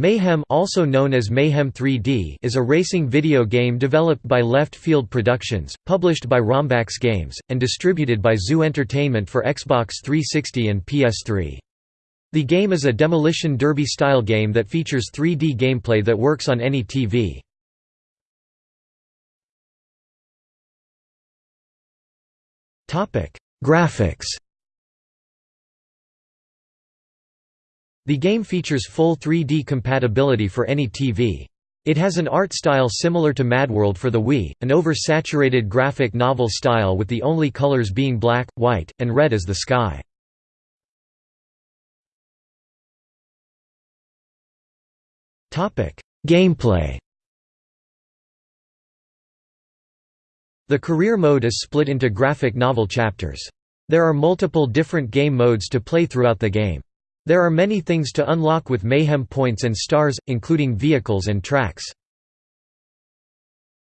Mayhem also known as Mayhem 3D is a racing video game developed by Left Field Productions, published by Rombax Games, and distributed by Zoo Entertainment for Xbox 360 and PS3. The game is a demolition derby-style game that features 3D gameplay that works on any TV. Graphics The game features full 3D compatibility for any TV. It has an art style similar to MadWorld for the Wii, an over-saturated graphic novel style with the only colors being black, white, and red as the sky. Gameplay The career mode is split into graphic novel chapters. There are multiple different game modes to play throughout the game. There are many things to unlock with Mayhem points and stars, including vehicles and tracks.